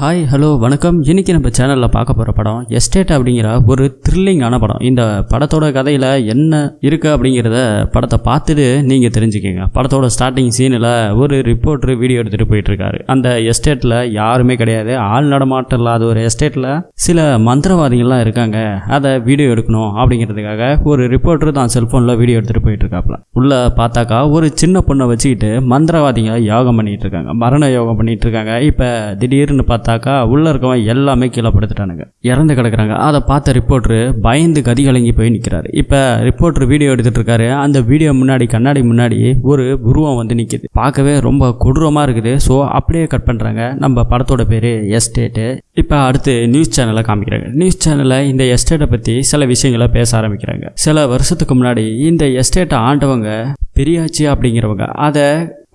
Hi hello வணக்கம். இன்றைக்கி நம்ம சேனலில் பார்க்க போகிற படம் எஸ்டேட் அப்படிங்கிற ஒரு த்ரில்லிங்கான படம். இந்த படத்தோட கதையில் என்ன இருக்குது அப்படிங்கிறத படத்தை பார்த்துட்டு நீங்கள் தெரிஞ்சுக்கோங்க. படத்தோட ஸ்டார்டிங் சீனில் ஒரு ரிப்போர்ட்ரு வீடியோ எடுத்துகிட்டு போயிட்டுருக்காரு. அந்த எஸ்டேட்டில் யாருமே கிடையாது. ஆள் நடமாட்டம் இல்லாத ஒரு எஸ்டேட்டில் சில மந்திரவாதிகள்லாம் இருக்காங்க. அதை வீடியோ எடுக்கணும் அப்படிங்கிறதுக்காக ஒரு ரிப்போர்ட்டர் தான் செல்ஃபோனில் வீடியோ எடுத்துகிட்டு போயிட்டுருக்காப்புல. உள்ளே பார்த்தாக்கா ஒரு சின்ன பொண்ணை வச்சுக்கிட்டு மந்திரவாதிங்க யோகம் பண்ணிகிட்டு இருக்காங்க மரண யோகம் பண்ணிகிட்டு இருக்காங்க இப்போ திடீர்னு பார்த்தாக்கா உள்ளே இருக்கவன் எல்லாமே கீழே படுத்துட்டானுங்க. இறந்து கிடக்குறாங்க. அதை பார்த்த ரிப்போர்ட்ரு பயந்து கதிகலங்கி போய் நிற்கிறாரு இப்போ ரிப்போர்ட்ரு வீடியோ எடுத்துகிட்டு இருக்காரு. அந்த வீடியோ முன்னாடி கண்ணாடி முன்னாடி ஒரு உருவம் வந்து நிற்கிது பார்க்கவே ரொம்ப கொடூரமாக இருக்குது. ஸோ அப்படியே கட் பண்ணுறாங்க நம்ம படத்தோட பேர் எஸ்டேட்டு இப்போ அடுத்து நியூஸ் சேனலை காமிக்கிறாங்க. நியூஸ் சேனலில் இந்த எஸ்டேட்டை பற்றி சில விஷயங்களை பேச ஆரம்பிக்கிறாங்க. சில வருஷத்துக்கு முன்னாடி இந்த எஸ்டேட்டை ஆண்டவங்க பெரியாச்சி அப்படிங்கிறவங்க அதை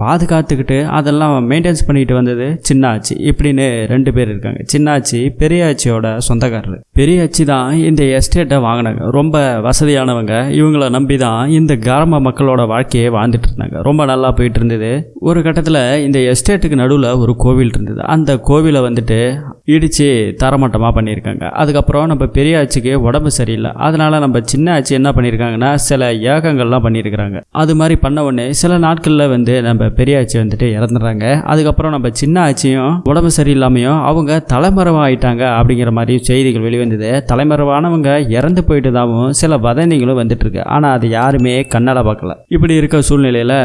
பாதுகாத்துக்கிட்டு அதெல்லாம் மெயின்டைன்ஸ் பண்ணிட்டு வந்தது சின்னாச்சி. இப்படின்னு ரெண்டு பேர் இருக்காங்க. சின்னாச்சி பெரியாச்சியோட சொந்தக்காரர். பெரியாச்சி தான் இந்த எஸ்டேட்டை வாங்கினாங்க. ரொம்ப வசதியானவங்க. இவங்கள நம்பி தான் இந்த கிராம மக்களோட வாழ்க்கையை வாழ்ந்துட்டு இருந்தாங்க. ரொம்ப நல்லா போயிட்டு இருந்தது. ஒரு கட்டத்தில் இந்த எஸ்டேட்டுக்கு நடுவில் ஒரு கோவில் இருந்தது. அந்த கோவிலை வந்துட்டு இடித்து தரமட்டமாக பண்ணியிருக்காங்க. அதுக்கப்புறம் நம்ம பெரியாச்சிக்கு உடம்பு சரியில்லை. அதனால நம்ம சின்ன ஆச்சி என்ன பண்ணியிருக்காங்கன்னா சில ஏகங்கள்லாம் பண்ணியிருக்கிறாங்க. அது மாதிரி பண்ண உடனே சில நாட்களில் வந்து நம்ம பெரியாச்சி வந்துட்டு இறந்துடுறாங்க. அதுக்கப்புறம் நம்ம சின்ன ஆச்சியும் உடம்பு சரியில்லாமையும் அவங்க தலைமறைவா ஆயிட்டாங்க அப்படிங்கிற மாதிரி செய்திகள் வெளிவந்தது. தலைமறைவானவங்க இறந்து போயிட்டதாகவும் சில வதந்திகளும் வந்துட்டு இருக்கு ஆனால் அது யாருமே கண்ணால பார்க்கல. இப்படி இருக்க சூழ்நிலையில்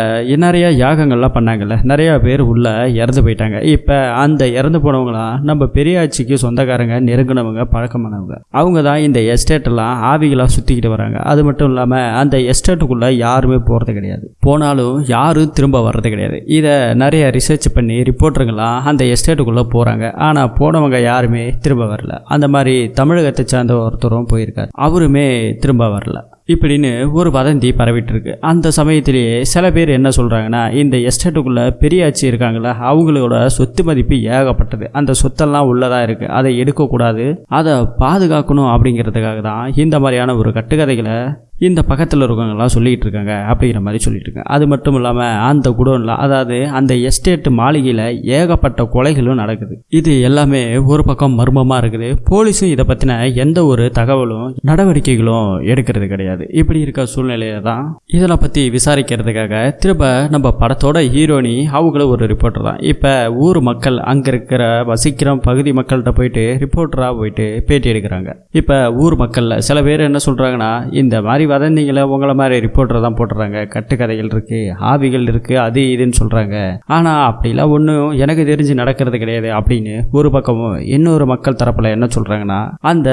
நிறைய யாகங்கள்லாம் பண்ணாங்கல்ல. நிறைய பேர் உள்ள இறந்து போயிட்டாங்க. இப்போ அந்த இறந்து போனவங்களாம் நம்ம பெரியாச்சிக்கு சொந்தக்காரங்க நெருங்கினவங்க பழக்கமானவங்க. அவங்க தான் இந்த எஸ்டேட் எல்லாம் ஆவிகளாக சுற்றிக்கிட்டு வராங்க. அது மட்டும் இல்லாமல் அந்த எஸ்டேட்டுக்குள்ளே யாருமே போகிறது கிடையாது. போனாலும் யாரும் திரும்ப வர்றது கிடையாது. இதை நிறைய ரிசர்ச் பண்ணி ரிப்போர்ட்டருங்களாம் அந்த எஸ்டேட்டுக்குள்ளே போகிறாங்க ஆனால் போனவங்க யாருமே திரும்ப வரல. அந்த மாதிரி தமிழகத்தை சார்ந்த ஒருத்தரும் போயிருக்காரு. அவருமே திரும்ப வரல. இப்படின்னு ஒரு வதந்தி பரவிட்டு இருக்கு அந்த சமயத்திலேயே சில பேர் என்ன சொல்கிறாங்கன்னா இந்த எஸ்டேட்டுக்குள்ளே பெரியாச்சி இருக்காங்களா அவங்களோட சொத்து மதிப்பு ஏகப்பட்டது. அந்த சொத்தெல்லாம் உள்ளதாக இருக்குது அதை எடுக்கக்கூடாது. அதை பாதுகாக்கணும் அப்படிங்கிறதுக்காக தான் இந்த மாதிரியான ஒரு கட்டுக்கதைகளை இந்த பக்கத்தில் இருக்கவங்களாம் சொல்லிக்கிட்டு இருக்காங்க அப்படிங்கிற மாதிரி சொல்லிட்டு இருக்காங்க. அது மட்டும் இல்லாமல் அந்த குடோனில் அதாவது அந்த எஸ்டேட் மாளிகையில் ஏகப்பட்ட கொலைகளும் நடக்குது. இது எல்லாமே ஒரு பக்கம் மர்மமாக இருக்குது. போலீஸும் இதை பற்றின எந்த ஒரு தகவலும் நடவடிக்கைகளும் எடுக்கிறது கிடையாது. இப்படி இருக்க சூழ்நிலையில தான் இதெல்லாம் பற்றி விசாரிக்கிறதுக்காக திரும்ப நம்ம படத்தோட ஹீரோனி அவங்களும் ஒரு ரிப்போர்ட்டர் தான். இப்போ ஊர் மக்கள் அங்கே இருக்கிற வசிக்கிற பகுதி மக்கள்கிட்ட போயிட்டு ரிப்போர்ட்டராக போயிட்டு பேட்டி எடுக்கிறாங்க. இப்போ ஊர் மக்களில் சில பேர் என்ன சொல்கிறாங்கன்னா இந்த மாதிரி வதந்திங்களை உங்களை மாதிரி ரிப்போர்ட்டர் தான் போட்டுறாங்க. கட்டுக்கதைகள் இருக்குது ஆவிகள் இருக்குது அது இதுன்னு சொல்கிறாங்க ஆனால் அப்படிலாம் ஒன்றும் எனக்கு தெரிஞ்சு நடக்கிறது கிடையாது அப்படின்னு ஒரு பக்கமும் இன்னொரு மக்கள் தரப்பில் என்ன சொல்கிறாங்கன்னா அந்த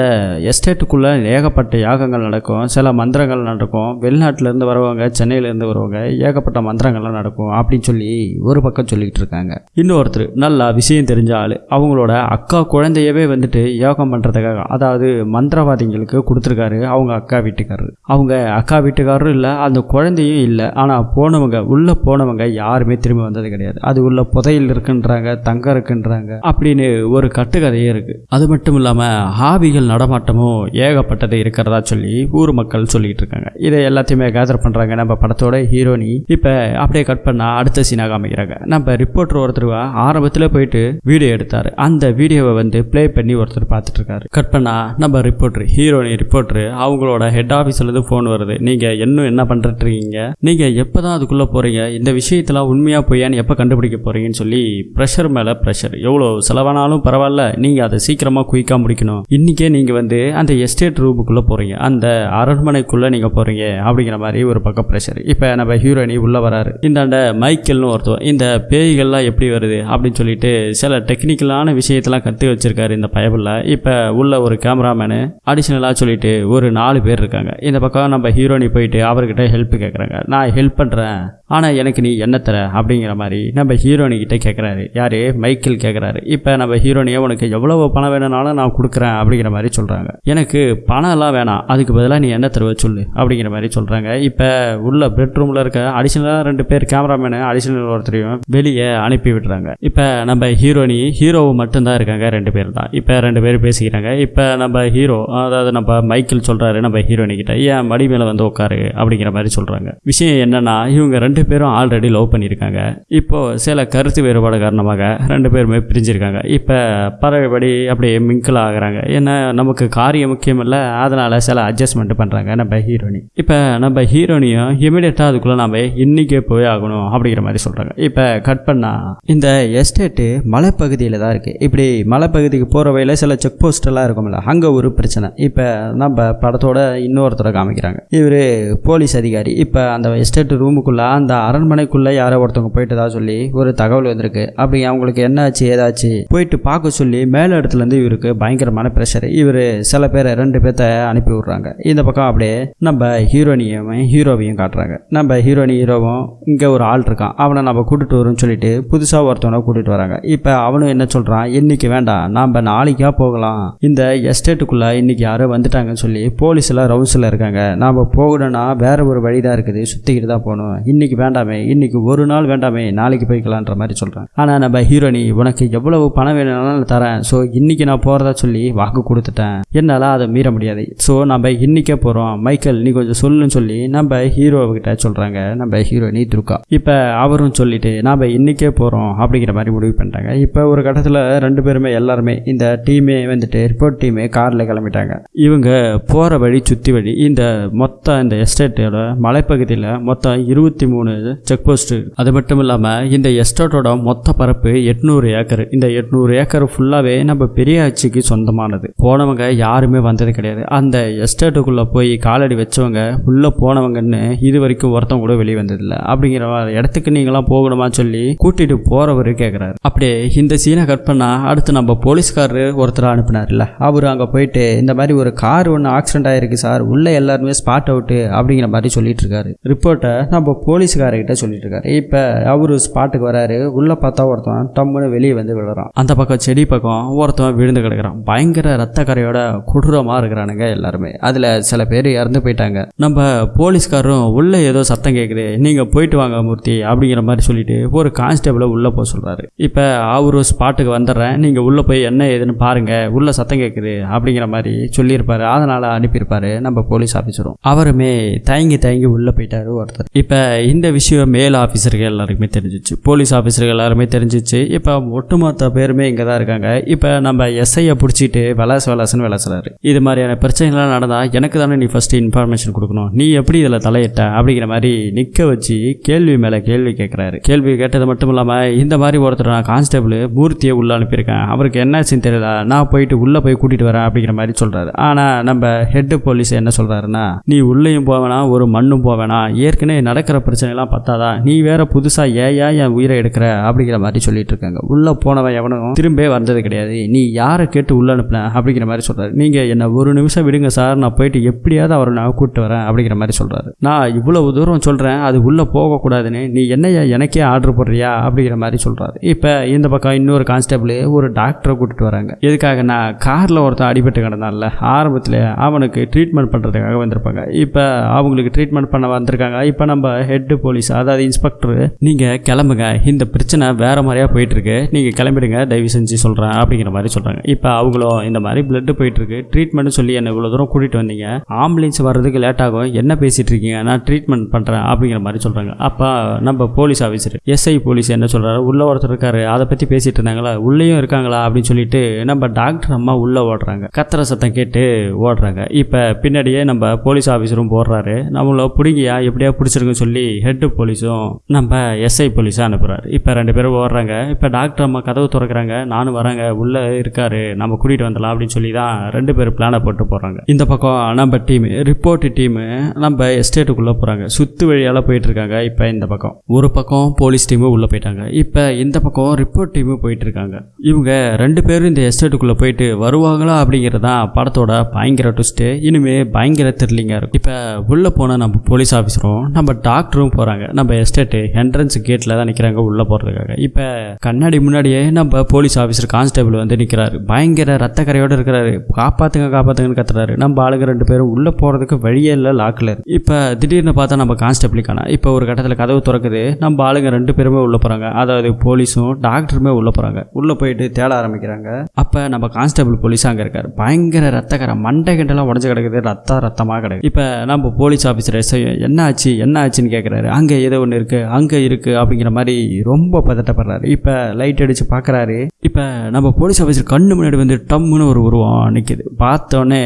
எஸ்டேட்டுக்குள்ளே ஏகப்பட்ட யாகங்கள் நடக்கும் சில மந்திரங்கள் நடக்கும் வெளிநாட்டிலேருந்து வருவாங்க சென்னையிலேருந்து வருவாங்க ஏகப்பட்ட மந்திரங்கள்லாம் நடக்கும் அப்படின்னு சொல்லி ஒரு பக்கம் சொல்லிக்கிட்டு இருக்காங்க. இன்னொருத்தர் நல்லா விஷயம் தெரிஞ்ச ஆள். அவங்களோட அக்கா குழந்தையவே வந்துட்டு யோகம் பண்ணுறதுக்காக அதாவது மந்திரவாதிகளுக்கு கொடுத்துருக்காரு அவங்க அக்கா வீட்டுக்காரர். அவங்க அக்கா வீட்டுக்காரரும் இல்லை அந்த குழந்தையும் இல்லை. ஆனால் போனவங்க உள்ளே போனவங்க யாருமே திரும்பி வந்தது கிடையாது. அது உள்ள புதையில் இருக்குன்றாங்க தங்கம் இருக்குன்றாங்க அப்படின்னு ஒரு கட்டுக்கதையே இருக்கு. அது மட்டும் இல்லாமல் ஆவிகள் நடமாட்டமும் ஏகப்பட்டது இருக்கிறதா சொல்லி ஊர் மக்கள் சொல்லிட்டு இருக்காங்க. இதை எல்லாத்தையுமே கேதர் பண்ணுறாங்க நம்ம படத்தோட ஹீரோனி. இப்போ அப்படியே கட் பண்ணால் அடுத்த சீனாக காமிக்கிறாங்க. நம்ம ரிப்போர்ட்டர் ஒருத்தர் ஆரம்பத்தில் போயிட்டு வீடியோ எடுத்தார். அந்த வீடியோவை வந்து ப்ளே பண்ணி ஒருத்தர் பார்த்துட்டு இருக்காரு. கட் பண்ணால் நம்ம ரிப்போர்ட்ரு ஹீரோனி ரிப்போர்ட்ரு அவங்களோட ஹெட் ஆஃபீஸ்லேருந்து ஃபோன் வருது. நீங்கள் இன்னும் என்ன பண்ணுறீங்க நீங்கள் எப்போ தான் அதுக்குள்ளே போகிறீங்க இந்த விஷயத்தெல்லாம் உண்மையாக பொய்யான்னு எப்போ கண்டுபிடிக்க போகிறீங்கன்னு சொல்லி ப்ரெஷர் மேலே ப்ரெஷர் எவ்வளோ செலவானாலும் பரவாயில்ல. நீங்கள் அதை சீக்கிரமாக குயிக்காக முடிக்கணும். இன்றைக்கே நீங்கள் வந்து அந்த எஸ்டேட் ரூமுக்குள்ளே போகிறீங்க அந்த அரண்மனைக்குள்ளே நீங்கள் போகிறீங்க அப்படிங்கிற மாதிரி ஒரு பக்கம் ப்ரெஷர் இப்போ நம்ம ஹீரோயினி உள்ளே வராரு. இந்தாண்ட மைக்கேல்னு ஒருத்தர் இந்த பேய்கள்லாம் எப்படி வருது அப்படின்னு சொல்லிட்டு சில டெக்னிக்கலான விஷயத்தெல்லாம் கற்று வச்சிருக்காரு இந்த பயபில் இப்போ உள்ள ஒரு கேமராமேனு அடிஷ்னலாக சொல்லிட்டு ஒரு நாலு பேர் இருக்காங்க. இந்த பக்கம் நம்ம ஹீரோனி போயிட்டு அவர்கிட்ட ஹெல்ப் கேட்குறாங்க நான் ஹெல்ப் பண்ணுறேன் ஆனால் எனக்கு நீ என்ன தர? அப்படிங்கிற மாதிரி நம்ம ஹீரோனிக்கிட்ட கேட்குறாரு யார்? மைக்கேல் கேட்குறாரு இப்போ நம்ம ஹீரோனியை உனக்கு எவ்வளவு பணம் வேணும்னாலும் நான் கொடுக்குறேன் அப்படிங்கிற மாதிரி சொல்கிறாங்க எனக்கு பணம்லாம் வேணாம். அதுக்கு பதிலாக நீ என்ன தருவ சொல்லு அப்படிங்கிற மாதிரி சொல்கிறாங்க இப்போ உள்ள பெட்ரூமில் இருக்க அடிஷ்னலாக ரெண்டு பேர் கேமராமேனு அடிஷ்னல் ஒருத்தரையும் வெளியே அனுப்பி விடுறாங்க. இப்போ நம்ம ஹீரோனி ஹீரோவும் மட்டும்தான் இருக்காங்க. ரெண்டு பேர் தான். இப்போ ரெண்டு பேர் பேசிக்கிறாங்க. இப்போ நம்ம ஹீரோ அதாவது நம்ம மைக்கேல் சொல்கிறாரு நம்ம ஹீரோனிக்கிட்ட ஏன் மடி மேலே வந்து உட்காரு அப்படிங்கிற மாதிரி சொல்கிறாங்க விஷயம் என்னன்னா இவங்க ரெண்டு பேரும் ஆல்ரெடி லவ் பண்ணியிருக்காங்க இப்போ சில கருத்து வேறுபாடு காரணமாக ரெண்டு பேருமே பிரிஞ்சிருக்காங்க. இப்போ பறவைபடி அப்படியே மிங்கிள் ஆகிறாங்க. ஏன்னா நமக்கு காரியம் முக்கியம் இல்லை அதனால் சில அட்ஜஸ்ட்மெண்ட் பண்ணுறாங்க நம்ம ஹீரோனி. இப்போ நம்ம ஹீரோனியும் இமீடியட்டாக அதுக்குள்ளே நம்ம இன்றைக்கே போய் ஆகணும் அப்படிங்கிற மாதிரி சொல்கிறாங்க இப்போ கட் பண்ணால் இந்த எஸ்டேட்டு மலைப்பகுதியில் தான் இருக்குது இப்படி மலைப்பகுதிக்கு போகிற வழியில் சில செக் போஸ்ட் எல்லாம் இருக்கும்ல அங்கே ஒரு பிரச்சனை. இப்போ நம்ம படத்தோட இன்னொருத்தரை காமிக்கிறாங்க இவர் போலீஸ் அதிகாரி. இப்போ அந்த எஸ்டேட் ரூமுக்குள்ளே அந்த அரண்மனைக்குள்ளே யாரோ ஒருத்தவங்க போயிட்டதா சொல்லி ஒரு தகவல் வந்திருக்கு. அப்படி அவங்களுக்கு என்னாச்சு ஏதாச்சு? போயிட்டு பார்க்க சொல்லி மேல இடத்துலேருந்து இவருக்கு பயங்கரமான ப்ரெஷர் இவர் சில பேரை ரெண்டு பேர்த்த அனுப்பி விட்றாங்க. இந்த பக்கம் அப்படியே நம்ம ஹீரோனியும் ஹீரோவையும் காட்டுறாங்க. நம்ம ஹீரோனி ஹீரோவும் இங்கே ஒரு ஆள் இருக்கான். அவனை நம்ம கூட்டிட்டு வரோம்னு சொல்லிட்டு புதுசாக ஒருத்தவனை கூட்டிட்டு வராங்க. இப்போ அவனும் என்ன சொல்கிறான் இன்னைக்கு வேண்டாம். நாம் நாளைக்கா போகலாம். இந்த எஸ்டேட்டுக்குள்ளே இன்னைக்கு யாரோ வந்துட்டாங்கன்னு சொல்லி போலீஸ் ரவுன்ஸில் இருக்காங்க. நாம் போகணும்னா வேறு ஒரு வழி தான் இருக்குது. சுற்றிக்கிட்டு தான் போகணும். இன்றைக்கி வேண்டாமே இன்றைக்கி ஒரு நாள் வேண்டாமே நாளைக்கு போய்க்கலான்ற மாதிரி சொல்கிறாங்க ஆனால் நம்ம ஹீரோனி உனக்கு எவ்வளவு பணம் வேணும்னாலும் தரேன். ஸோ இன்றைக்கி நான் போகிறதா சொல்லி வாக்கு கொடுத்துட்டேன். என்னால் அதை மீற முடியாது. ஸோ நம்ம இன்றைக்கே போகிறோம் மைக்கேல் நீ கொஞ்சம் சொல்லுன்னு சொல்லி நம்ம ஹீரோவுக்கிட்ட சொல்கிறாங்க நம்ம ஹீரோயினி துர்கா. இப்போ அவரும் சொல்லிட்டு நாம் இன்றைக்கே போகிறோம் அப்படிங்கிற மாதிரி முடிவு பண்ணிட்டாங்க. இப்போ ஒரு கட்டத்தில் ரெண்டு பேருமே எல்லாருமே இந்த டீமே வந்துட்டு ரிப்போர்ட் டீமே காரில் கிளம்பிட்டாங்க. இவங்க போகிற வழி சுற்றி வழி இந்த மொத்த இந்த எஸ்டேட்டோட மலைப்பகுதியில் மொத்தம் இருபத்தி மூணு செக் போஸ்ட்டு அது மட்டும் இல்லாமல் இந்த எஸ்டேட்டோட மொத்த பரப்பு எட்நூறு ஏக்கர். இந்த எட்நூறு ஏக்கர் ஃபுல்லாகவே நம்ம பெரிய ஆட்சிக்கு சொந்தமானது. போனவங்க யாருமே வந்தது கிடையாது. அந்த எஸ்டேட்டுக்குள்ளே போய் காலடி வச்சவங்க உள்ளே போனவங்கன்னு இது வரைக்கும் ஒருத்தவங்க கூட வெளியே வந்ததில்லை. அப்படிங்கிற இடத்துக்கு நீங்களாம் போகணுமா சொல்லி கூட்டிட்டு போறவர் கேட்குறாரு அப்படியே இந்த சீனை கட் பண்ணால் அடுத்து நம்ம போலீஸ்காரர் ஒருத்தர் அனுப்பினார்ல. அவர் அங்கே போயிட்டு இந்த மாதிரி ஒரு கார் ஒன்று ஆக்சிடென்ட் ஆயிருக்கு சார். உள்ளே எல்லாருமே ஸ்பாட் அவுட்டு அப்படிங்கிற மாதிரி சொல்லிட்டு இருக்காரு ரிப்போர்ட்டை நம்ம போலீஸ்காரர்கிட்ட சொல்லிட்டு இருக்காரு இப்போ அவரு ஸ்பாட்டுக்கு வராரு. உள்ளே பார்த்தா ஒருத்தன் டம்முன்னு வெளியே வந்து விழுறான். அந்த பக்கம் செடி பக்கம் ஒருத்தன் விழுந்து கிடக்குறான். பயங்கர ரத்த கரையோட கொடூரமாக இருக்கிறானுங்க எல்லாருமே. அதில் சில பேர் இறந்து போயிட்டாங்க. நம்ம போலீஸ்காரரும் உள்ளே ஏதோ சத்தம் கேட்குது நீங்கள் போயிட்டு வாங்க மூர்த்தி அப்படிங்கிற மாதிரி சொல்லிட்டு ஒரு கான்ஸ்டபிளை உள்ளே போக சொல்கிறாரு இப்போ அவரு ஸ்பாட்டுக்கு வந்துடுறேன். நீங்கள் உள்ளே போய் என்ன ஏதுன்னு பாருங்க. உள்ள சத்தம் கேட்குது அப்படிங்கிற மாதிரி சொல்லியிருப்பாரு. அதனால் அனுப்பியிருப்பாரு நம்ம போலீஸ் ஆரம்பிச்சிடும் அவருமே தயங்கி தயங்கி உள்ளே போயிட்டாரு ஒருத்தர். இப்போ இந்த விஷயம் மேல் ஆஃபீஸர்கள் எல்லாருக்குமே தெரிஞ்சிச்சு. போலீஸ் ஆஃபீஸர்கள் எல்லாருமே தெரிஞ்சிச்சு. இப்போ ஒட்டுமொத்த பேருமே இங்கே தான் இருக்காங்க. இப்போ நம்ம எஸ்ஐயை பிடிச்சிட்டு விளாசு வெலாசன்னு விளாசுறாரு. இது மாதிரியான பிரச்சனைகள்லாம் நடந்தால் எனக்கு தானே நீ ஃபஸ்ட்டு இன்ஃபர்மேஷன் கொடுக்கணும். நீ எப்படி இதில் தலையிட்ட அப்படிங்கிற மாதிரி நிற்க வச்சு கேள்வி மேலே கேள்வி கேட்குறாரு. கேள்வி கேட்டது மட்டும் இல்லாமல் இந்த மாதிரி ஒருத்தர் நான் கான்ஸ்டபிள் மூர்த்தியை உள்ளே அனுப்பியிருக்கேன். அவருக்கு என்னாச்சுன்னு தெரியல. நான் போயிட்டு உள்ளே போய் கூட்டிகிட்டு வரேன் அப்படிங்கிற மாதிரி சொல்கிறாரு. ஆனால் நம்ம ஹெட் போலீஸ் என்ன சொல்கிறாருன்னா நீ உள்ளேயும் போவேனா ஒரு மண்ணும் போவேனா ஏற்கனவே நடக்கிற பிரச்சனைலாம் பத்தாதா நீ வேற புதுசாக ஏயா என் உயிரை எடுக்கிற? அப்படிங்கிற மாதிரி சொல்லிட்டு இருக்காங்க. உள்ளே போனவன் எவனும் திரும்பவே வந்தது கிடையாது. நீ யாரை கேட்டு உள்ள அனுப்பின? அப்படிங்கிற மாதிரி சொல்கிறாரு நீங்கள் என்னை ஒரு நிமிஷம் விடுங்க சார். நான் போயிட்டு எப்படியாவது அவரை நான் கூப்பிட்டு வரேன் அப்படிங்கிற மாதிரி சொல்கிறாரு நான் இவ்வளவு தூரம் சொல்கிறேன் அது உள்ளே போகக்கூடாதுன்னு. நீ என்னையா எனக்கே ஆர்டர் போடுறியா? அப்படிங்கிற மாதிரி சொல்கிறாரு இப்போ இந்த பக்கம் இன்னொரு கான்ஸ்டபிள் ஒரு டாக்டரை கூட்டிட்டு வராங்க. எதுக்காக நான் காரில் ஒருத்தன் அடிபட்டு கிடந்தான்ல ஆரம்பத்தில் அவனுக்கு ட்ரீட்மெண்ட் பண்ணுறதுக்காக வந்திருப்பாங்க இப்போ அவங்களுக்கு ட்ரீட்மெண்ட் பண்ண வந்திருக்காங்க. இப்போ நம்ம ஹெட் போலீஸ் அதாவது இன்ஸ்பெக்டர் நீங்கள் கிளம்புங்க. இந்த பிரச்சனை வேறு மாதிரியாக போயிட்டுருக்கு. நீங்கள் கிளம்பிடுங்க. தயவு செஞ்சு சொல்கிறேன் அப்படிங்கிற மாதிரி சொல்கிறாங்க இப்போ அவங்களும் இந்த மாதிரி பிளட்டு போயிட்டுருக்கு. ட்ரீட்மெண்ட் சொல்லி என்னை இவ்வளோ தூரம் கூட்டிகிட்டு வந்தீங்க. ஆம்புலன்ஸ் வர்றதுக்கு லேட் ஆகும். என்ன பேசிகிட்டு இருக்கீங்க? நான் ட்ரீட்மெண்ட் பண்ணுறேன் அப்படிங்கிற மாதிரி சொல்கிறாங்க அப்போ நம்ம போலீஸ் ஆஃபீஸர் எஸ்ஐ போலீஸ் என்ன சொல்கிறாரு உள்ள ஒருத்தர் இருக்காரு. அதை பற்றி பேசிகிட்டு இருந்தாங்களா? உள்ளேயும் இருக்காங்களா? அப்படின்னு சொல்லிட்டு நம்ம டாக்டர் அம்மா உள்ளே ஓடுறாங்க. கத்துற சத்தம் கேட்டு ஓடுறாங்க. இப்போ பின்னாடியே நம்ம போலீஸ் ஆஃபீஸரும் போடுறாரு. நம்மள பிடிங்கியா? எப்படியா பிடிச்சிருக்குன்னு சொல்லி ஹெட்டு போலீஸும் நம்ம எஸ்ஐ போலீஸாக அனுப்புகிறாரு இப்போ ரெண்டு பேரும் ஓடுறாங்க. இப்போ டாக்டர் அம்மா கதவு திறக்கிறாங்க. நானும் வரேங்க. உள்ளே இருக்காரு. நம்ம கூட்டிகிட்டு வந்துடலாம் அப்படின்னு சொல்லி தான் ரெண்டு பேரும் பிளானை போட்டு போகிறாங்க இந்த பக்கம் நம்ம டீம் ரிப்போர்ட் டீமு நம்ம எஸ்டேட்டுக்குள்ளே போகிறாங்க சுத்து வழியால் போயிட்டு இருக்காங்க இப்போ இந்த பக்கம். ஒரு பக்கம் போலீஸ் டீமு உள்ளே போயிட்டாங்க. இப்போ இந்த பக்கம் ரிப்போர்ட் டீமு போயிட்டு இருக்காங்க. இவங்க ரெண்டு பேரும் இந்த எஸ்டேட்டுக்குள்ளே போயிட்டு வருவாங்களா அப்படிங்கிறது தான் படத்தோட பயங்கர ட்விஸ்ட்டு இனிமேல் பயங்கர செட்டிலிங்காக இருக்கும். இப்போ உள்ளே போனால் நம்ம போலீஸ் ஆஃபீஸரும் நம்ம டாக்டரும் போகிறாங்க நம்ம எஸ்டேட்டு என்ட்ரன்ஸ் கேட்டில் தான் நிற்கிறாங்க உள்ளே போகிறதுக்காக இப்போ கண்ணாடி முன்னாடியே நம்ம போலீஸ் ஆஃபீஸர் கான்ஸ்டபிள் வந்து நிற்கிறாரு பயங்கர ரத்த கரையோடு இருக்கிறாரு. காப்பாற்றுங்க காப்பாற்றுங்கன்னு கத்துறாரு. நம்ம ஆளுங்க ரெண்டு பேரும் உள்ளே போகிறதுக்கு வழியே இல்லை லாக்கில் இப்போ திடீர்னு பார்த்தா நம்ம கான்ஸ்டபிள் காணா. இப்போ ஒரு கட்டத்தில் கதவு திறக்குது. நம்ம ஆளுங்க ரெண்டு பேருமே உள்ளே போகிறாங்க அதாவது போலீஸும் டாக்டருமே உள்ளே போகிறாங்க உள்ளே போயிட்டு தேட ஆரம்பிக்கிறாங்க. அப்போ நம்ம கான்ஸ்டபிள் போலீஸ் அங்கே இருக்கார். பயங்கர ரத்தக்கரை மண்டை கிண்டெல்லாம் உடஞ்சி கிடக்குது. ரத்தம் ரத்தமாக பயங்கரமாக கிடையாது. இப்போ நம்ம போலீஸ் ஆஃபீஸர் எஸ்ஐ என்ன ஆச்சு என்ன ஆச்சுன்னு கேட்குறாரு அங்கே ஏதோ ஒன்று இருக்குது அங்கே இருக்குது அப்படிங்கிற மாதிரி ரொம்ப பதட்டப்படுறாரு. இப்போ லைட் அடித்து பார்க்குறாரு இப்போ நம்ம போலீஸ் ஆஃபீஸர் கண்ணு முன்னாடி வந்து டம்முன்னு ஒரு உருவம் நிற்கிது பார்த்தோன்னே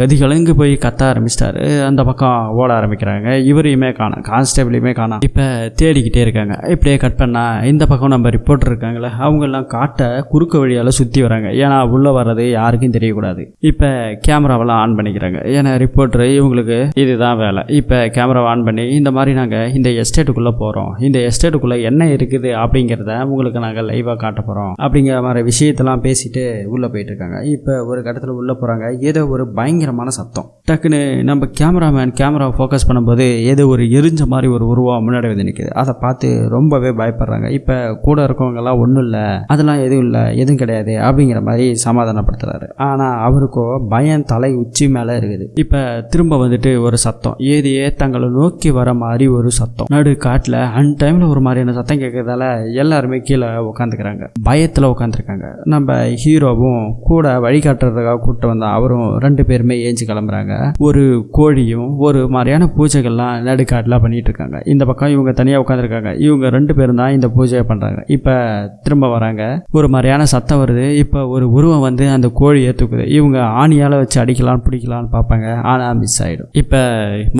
கதி கலங்கு போய் கத்த ஆரம்பிச்சிட்டாரு. அந்த பக்கம் ஓட ஆரம்பிக்கிறாங்க. இவரையுமே காணோம். கான்ஸ்டபிளையுமே காணும். இப்போ தேடிக்கிட்டே இருக்காங்க. இப்படியே கட் பண்ணால் இந்த பக்கம் நம்ம ரிப்போர்ட்டர் இருக்காங்களே அவங்கெல்லாம் காட்ட குறுக்க வழியால் சுற்றி வராங்க. ஏன்னா உள்ளே வர்றது யாருக்கும் தெரியக்கூடாது. இப்போ கேமராவெல்லாம் ஆன் பண்ணிக்கிறாங்க. ஏன்னா ரிப்போர்ட்டர் இவங்களுக்கு இதுதான் வேலை. இப்போ கேமரா ஆன் பண்ணி இந்த மாதிரி நாங்கள் இந்த எஸ்டேட்டுக்குள்ளே போகிறோம் இந்த எஸ்டேட்டுக்குள்ளே என்ன இருக்குது அப்படிங்கிறத உங்களுக்கு நாங்கள் லைவாக காட்ட போகிறோம் அப்படிங்கிற மாதிரி விஷயத்தெல்லாம் பேசிட்டு உள்ளே போயிட்டு இருக்காங்க. இப்போ ஒரு கட்டத்தில் உள்ளே போகிறாங்க ஏதோ ஒரு பயங்கரமான சத்தம். டக்குன்னு நம்ம கேமராமேன் கேமரா ஃபோக்கஸ் பண்ணும்போது ஏதோ ஒரு எரிஞ்ச மாதிரி ஒரு உருவம் முன்னாடி வந்து நிற்குது அதை பார்த்து ரொம்பவே பயப்படுறாங்க. இப்போ கூட இருக்கவங்கெல்லாம் ஒன்றும் இல்லை. அதெல்லாம் எதுவும் இல்லை. எதுவும் கிடையாது அப்படிங்கிற மாதிரி சமாதானப்படுத்துறாரு. ஆனால் அவருக்கோ பயம் தலை உச்சி மேலே இருக்குது. இப்போ திரும்ப திரும்ப வந்துட்டு ஒரு சத்தம். ஏரியே தங்களை நோக்கி வர மாதிரி ஒரு சத்தம். நடு காட்டில் அன் டைமில் ஒரு மாதிரியான சத்தம் கேட்கறதால எல்லாருமே கீழே உட்காந்துக்கிறாங்க பயத்தில் உட்காந்துருக்காங்க நம்ம ஹீரோவும் கூட வழிகாட்டுறதுக்காக கூப்பிட்டு வந்த அவரும் ரெண்டு பேருமே ஏஞ்சி கிளம்புறாங்க. ஒரு கோழியும் ஒரு மாதிரியான பூஜைகள்லாம் நடுக்காட்டில் பண்ணிட்டு இருக்காங்க இந்த பக்கம் இவங்க தனியாக உட்காந்துருக்காங்க இவங்க ரெண்டு பேரும் தான் இந்த பூஜையை பண்ணுறாங்க இப்போ திரும்ப வராங்க. ஒரு மாதிரியான சத்தம் வருது. இப்போ ஒரு உருவம் வந்து அந்த கோழியை தூக்குது. இவங்க ஆணியால் வச்சு அடிக்கலாம் பிடிக்கலான்னு பார்ப்பாங்க. ஆனால் மிஸ் ஆகிடும் இப்போ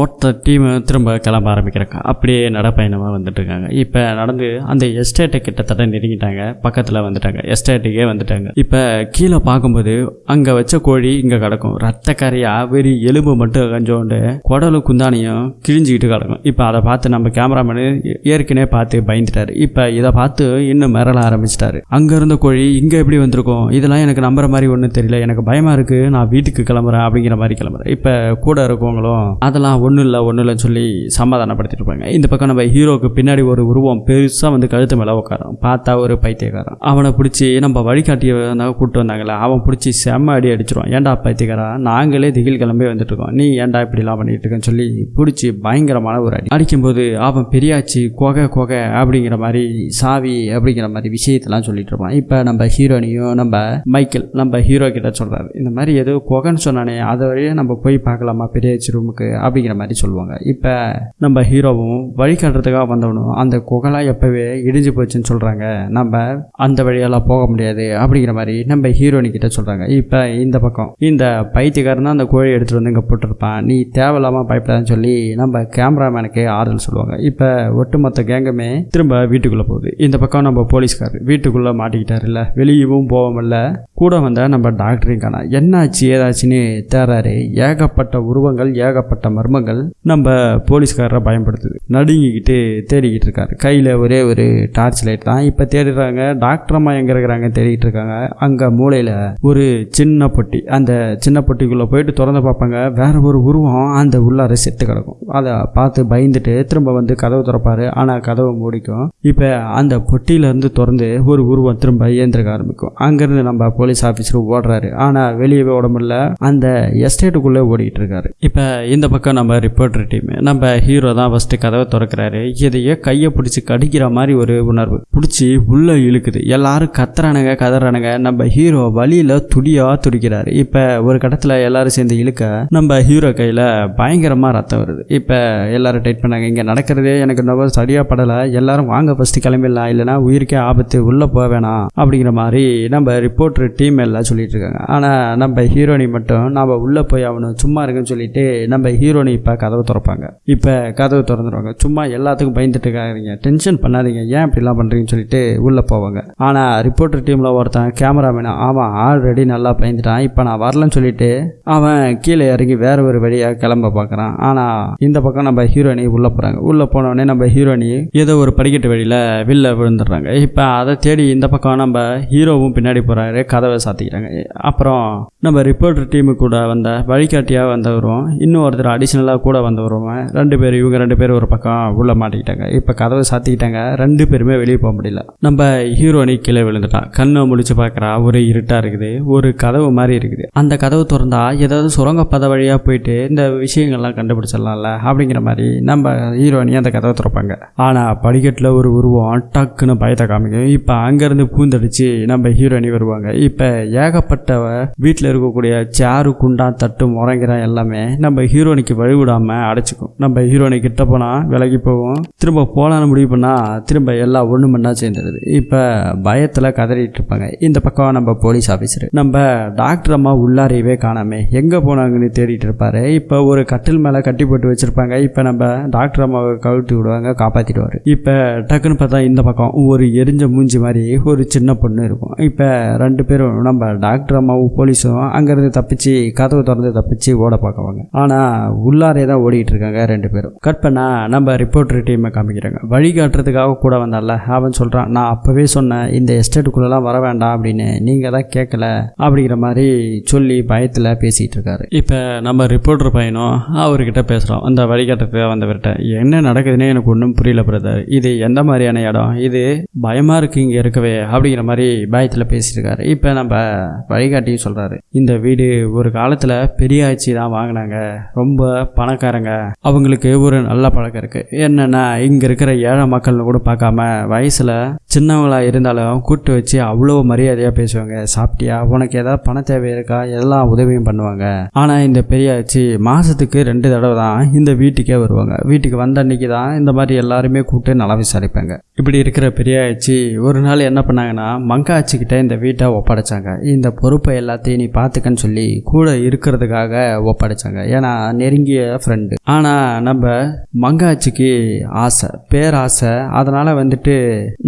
மொத்த டீம் திரும்ப கிளம்ப ஆரம்பிக்கிறாங்க அப்படியே நடப்பயணமாக வந்துட்டு இருக்காங்க இப்போ நடந்து அந்த எஸ்டேட்டை கிட்டத்தட்ட நெருங்கிட்டாங்க. பக்கத்தில் வந்துட்டாங்க. எஸ்டேட்டுக்கே வந்துட்டாங்க. இப்போ கீழே பார்க்கும்போது அங்கே வச்ச கோழி இங்கே கிடக்கும். ரத்த கரையாக வெறி எலும்பு மட்டும் கொஞ்சோண்டு குடலும் குந்தானியும் கிழிஞ்சிக்கிட்டு கிடக்கும். இப்போ அதை பார்த்து நம்ம கேமராமேனு ஏற்கனவே பார்த்து பயந்துட்டாரு. இப்போ இதை பார்த்து இன்னும் மிரள ஆரம்பிச்சிட்டாரு. அங்கே இருந்த கோழி இங்கே எப்படி வந்திருக்கும்? இதெல்லாம் எனக்கு நம்புற மாதிரி ஒன்றும் தெரியல. எனக்கு பயமாக இருக்குது நான் வீட்டுக்கு கிளம்புறேன் அப்படிங்கிற மாதிரி கிளம்புறேன். இப்போ கூட இருக்கவங்களும் அதெல்லாம் ஒன்றும் இல்லை ஒன்றும் இல்லைன்னு சொல்லி சமாதானப்படுத்திட்டு இருப்பாங்க இந்த பக்கம் நம்ம ஹீரோக்கு பின்னாடி ஒரு உருவம் பெருசாக வந்து கழுத்து மேலே உட்காரும். பார்த்தா ஒரு பைத்தியக்காரன். அவனை பிடிச்சி நம்ம வழிகாட்டிய வந்தாங்க கூப்பிட்டு வந்தாங்களே அவன் பிடிச்சி செம்ம அடி அடிச்சிருவான். ஏன்டா பைத்தியக்காரா? நாங்களே திகில் கிளம்பி வந்துட்டு இருக்கோம். நீ ஏன்டா இப்படிலாம் பண்ணிட்டு இருக்கேன்னு சொல்லி பிடிச்சி பயங்கரமான ஒரு அடி. அடிக்கும்போது அவன் பெரியாச்சி கொகை கொகை அப்படிங்கிற மாதிரி சாவி அப்படிங்கிற மாதிரி விஷயத்தெல்லாம் சொல்லிட்டு இருப்பான். இப்போ நம்ம ஹீரோனையும் நம்ம மைக்கேல் நம்ம ஹீரோ கிட்ட சொல்கிறாரு இந்த மாதிரி ஏதோ கொகைன்னு சொன்னானே அதை வழியே நம்ம போய் பார்க்கலாமா? பெரிய ரூமுக்கு அப்படிங்கிற மாதிரி சொல்லுவாங்க. இப்போ நம்ம ஹீரோவும் வழிகாட்டுறதுக்காக வந்தவனும் அந்த குகலாம் எப்போவே இடிஞ்சு போச்சுன்னு சொல்கிறாங்க நம்ம அந்த வழியெல்லாம் போக முடியாது அப்படிங்கிற மாதிரி நம்ம ஹீரோனி கிட்ட சொல்கிறாங்க இப்போ இந்த பக்கம் இந்த பைத்தியக்காரன் தான் அந்த கோழி எடுத்துகிட்டு வந்து இங்கே போட்டிருப்பான். நீ தேவையில்லாமல் பயப்படாதுன்னு சொல்லி நம்ம கேமராமேனுக்கு ஆறுதல் சொல்லுவாங்க. இப்போ ஒட்டுமொத்த கேங்குமே திரும்ப வீட்டுக்குள்ளே போகுது. இந்த பக்கம் நம்ம போலீஸ்கார் வீட்டுக்குள்ளே மாட்டிக்கிட்டாருல்ல. வெளியவும் போவோமில்ல கூட வந்த நம்ம டாக்டரையும் காணா என்னாச்சு ஏதாச்சுன்னு தேர்றாரு ஏகப்பட்ட உருவங்கள் ஏகப்பட்ட மர்மங்கள் நம்ம போலீஸ்காரரை பயன்படுத்துது. நடுங்கிக்கிட்டு தேடிக்கிட்டு இருக்காரு. கையில் ஒரே ஒரு டார்ச் லைட் தான். இப்போ தேடுறாங்க. டாக்டர் அம்மா எங்கே இருக்கிறாங்க தேடிக்கிட்டு இருக்காங்க. அங்கே மூலையில் ஒரு சின்ன பொட்டி. அந்த சின்ன பொட்டிக்குள்ளே போயிட்டு திறந்து பார்ப்பாங்க. வேற ஒரு உருவம் அந்த உள்ளார செத்து கிடக்கும். அதை பார்த்து பயந்துட்டு திரும்ப வந்து கதவு திறப்பாரு. ஆனால் கதவை மூடிக்கும். இப்போ அந்த பொட்டியிலேருந்து திறந்து ஒரு உருவம் திரும்ப இயந்திருக்க ஆரம்பிக்கும். அங்கேருந்து நம்ம போலீஸ் ஆஃபீஸர் ஓடுறாரு. ஆனால் வெளியவே ஓட முடியல. அந்த எஸ்டேட்டுக்குள்ளே ஓடிக்கிட்டு இருக்காரு. இப்போ இந்த பக்கம் நம்ம ரிப்போர்ட்டர் டீம் நம்ம ஹீரோ தான் ஃபஸ்ட்டு கதவை திறக்கிறாரு. இதையே கையை பிடிச்சி கடிக்கிற மாதிரி ஒரு உணர்வு. பிடிச்சி உள்ளே இழுக்குது. எல்லாரும் கத்துறானுங்க கதறானுங்க. நம்ம ஹீரோ வழியில் துடியாக துடிக்கிறாரு. இப்போ ஒரு கட்டத்தில் எல்லாரும் சேர்ந்து இழுக்க நம்ம ஹீரோ கையில் பயங்கரமாக ரத்தம் வருது. இப்போ எல்லாரும் டைட் பண்ணாங்க. இங்கே நடக்கிறதே எனக்கு ரொம்ப சரியாக படலை. எல்லாரும் வாங்க ஃபஸ்ட்டு கிளம்பிடலாம். இல்லைனா உயிருக்கே ஆபத்து. உள்ளே போக வேணாம். அப்படிங்கிற மாதிரி நம்ம ரிப்போர்ட்டர் டீம் எல்லாம் சொல்லிட்டு இருக்காங்க. ஆனால் நம்ம ஹீரோனி மட்டும் நம்ம உள்ளே போய் அவனு சும்மா இருக்குன்னு சொல்லிட்டு நம்ம ஹீரோனி இப்போ கதவை திறப்பாங்க. இப்போ கதவு திறந்துருவாங்க. சும்மா எல்லாத்துக்கும் பயந்துட்டு இருக்காங்க டென்ஷன் பண்ணாதீங்க. ஏன் இப்படிலாம் பண்ணுறீங்கன்னு சொல்லிட்டு உள்ளே போவாங்க. ஆனால் ரிப்போர்ட்டர் டீமில் ஒருத்தன் கேமராமேன் அவன் ஆல்ரெடி நல்லா பயந்துட்டான். இப்போ நான் வரலன்னு சொல்லிட்டு அவன் கீழே இறங்கி வேற ஒரு வழியாக கிளம்ப பார்க்குறான் ஆனால் இந்த பக்கம் நம்ம ஹீரோயினி உள்ளே போகிறாங்க உள்ளே போனோடனே நம்ம ஹீரோயினி ஏதோ ஒரு படிக்கட்டு வழியில் வெளில விழுந்துடுறாங்க. இப்போ அதை தேடி இந்த பக்கம் நம்ம ஹீரோவும் பின்னாடி போகிறாரு கதவை சாத்திக்கிறாங்க. அப்புறம் நம்ம ரிப்போர்ட்டர் டீமு கூட வந்த வழிகாட்டியாக வந்தவரும் இன்னும் ஒருத்தர் அடிஷ்னலாக கூட வந்தவரும் ரெண்டு பேர் இவங்க ரெண்டு பேர் ஒரு பக்கம் உள்ளே மாட்டிக்கிட்டாங்க. இப்போ கதவை சாத்திக்கிட்டாங்க. ரெண்டு பேருமே வெளியே போக முடியல. நம்ம ஹீரோனி கீழே விழுந்துட்டான். கண்ணை முழிச்சு பார்க்குறா. ஒரு இருட்டாக இருக்குது. ஒரு கதவு மாதிரி இருக்குது. அந்த கதவு திறந்தா ஏதாவது சுரங்கப்பத வழியாக போயிட்டு இந்த விஷயங்கள்லாம் கண்டுபிடிச்சிடலாம்ல அப்படிங்கிற மாதிரி நம்ம ஹீரோனி அந்த கதவை திறப்பாங்க. ஆனால் படிக்கட்டில் ஒரு உருவம் டக்குன்னு பயத்தை காமிக்கும். இப்போ அங்கேருந்து பூந்தடிச்சு நம்ம ஹீரோனி வருவாங்க. இப்போ ஏகப்பட்டவ வீட்டில் இருக்கக்கூடிய சேரு குண்டா தட்டு முறங்கிற எல்லாமே எல்லாமே நம்ம ஹீரோனிக்கு வழிவிடாமல் அடைச்சிக்கும். நம்ம ஹீரோனை கிட்ட போனால் விலகி போவோம் திரும்ப போகலான்னு முடிவு பண்ணால் திரும்ப எல்லாம் ஒன்று மண்ணா சேர்ந்துடுது இப்போ பயத்தில் கதறிட்டு இருப்பாங்க. இந்த பக்கம் நம்ம போலீஸ் ஆஃபீஸர் நம்ம டாக்டர் அம்மா உள்ளாரையவே காணாமே. எங்கே போனாங்கன்னு தேடிட்டு இருப்பாரு. இப்போ ஒரு கட்டில் மேலே கட்டி போட்டு வச்சுருப்பாங்க. இப்போ நம்ம டாக்டர் அம்மாவை கவிழ்த்து விடுவாங்க காப்பாற்றிடுவார் இப்போ டக்குன்னு பார்த்தா இந்த பக்கம் ஒரு எரிஞ்ச மூஞ்சி மாதிரி ஒரு சின்ன பொண்ணு இருக்கும். இப்போ ரெண்டு பேரும் நம்ம டாக்டர் அம்மாவும் போலீஸும் அங்கேருந்து தப்பிச்சு கதவு திறந்து தப்பிச்சு ஓட பார்க்குவாங்க. ஆனால் உள்ளாரே தான் ஓடிட்டு இருக்காங்க ரெண்டு பேரும். கட் பண்ணா நம்ம ரிப்போர்ட்டர் டீமை காமிக்கிறாங்க. வழி காட்டுறதுக்காக கூட வந்தால அவன் சொல்கிறான் நான் அப்போவே சொன்னேன் இந்த எஸ்டேட்டுக்குள்ளெல்லாம் வர வேண்டாம் அப்படின்னு நீங்கள் தான் கேட்கல அப்படிங்கிற மாதிரி சொல்லி பயத்தில் பேசிகிட்டு இருக்காரு இப்போ நம்ம ரிப்போர்ட்டர் பையனும் அவர்கிட்ட பேசுகிறோம் அந்த வழிகாட்டுறதுக்காக வந்தவர்கிட்ட என்ன நடக்குதுன்னே எனக்கு ஒன்றும் புரியல பிரதர் இது எந்த மாதிரியான இடம்? இது பயமாக இருக்குது இங்கே இருக்கவே அப்படிங்கிற மாதிரி பயத்தில் பேசிட்டு இருக்காரு இப்போ நம்ம வழிகாட்டியும் சொல்கிறாரு இந்த வீடு ஒரு காலத்தில் பெரிய ஆட்சி தான் வாங்கினாங்க. ரொம்ப பணக்காரங்க. அவங்களுக்கு ஒரு நல்ல பழக்கம் இருக்குது என்னென்னா இங்கே இருக்கிற ஏழை மக்கள்னு கூட பார்க்காம வயசில் சின்னவங்களா இருந்தாலும் கூப்பிட்டு வச்சு அவ்வளோ மரியாதையாக பேசுவாங்க. சாப்பிட்டியா? உனக்கு ஏதாவது பண தேவை இருக்கா? எல்லாம் உதவியும் பண்ணுவாங்க. ஆனால் இந்த பெரியாச்சி மாதத்துக்கு ரெண்டு தடவை தான் இந்த வீட்டுக்கே வருவாங்க. வீட்டுக்கு வந்த அன்னைக்கு தான் இந்த மாதிரி எல்லாருமே கூப்பிட்டு நல்லா விசாரிப்பாங்க. இப்படி இருக்கிற பெரியாச்சு ஒரு நாள் என்ன பண்ணாங்கன்னா மங்காச்சிக்கிட்ட இந்த வீட்டை ஒப்படைச்சாங்க. இந்த பொறுப்பை எல்லாத்தையும் நீ பார்த்துக்கன்னு சொல்லி கூட இருக்கிறதுக்காக ஒப்படைச்சாங்க. ஏன்னா நெருங்கிய ஃப்ரெண்டு ஆனால் நம்ம மங்காச்சிக்கு ஆசை பேராசை. அதனால் வந்துட்டு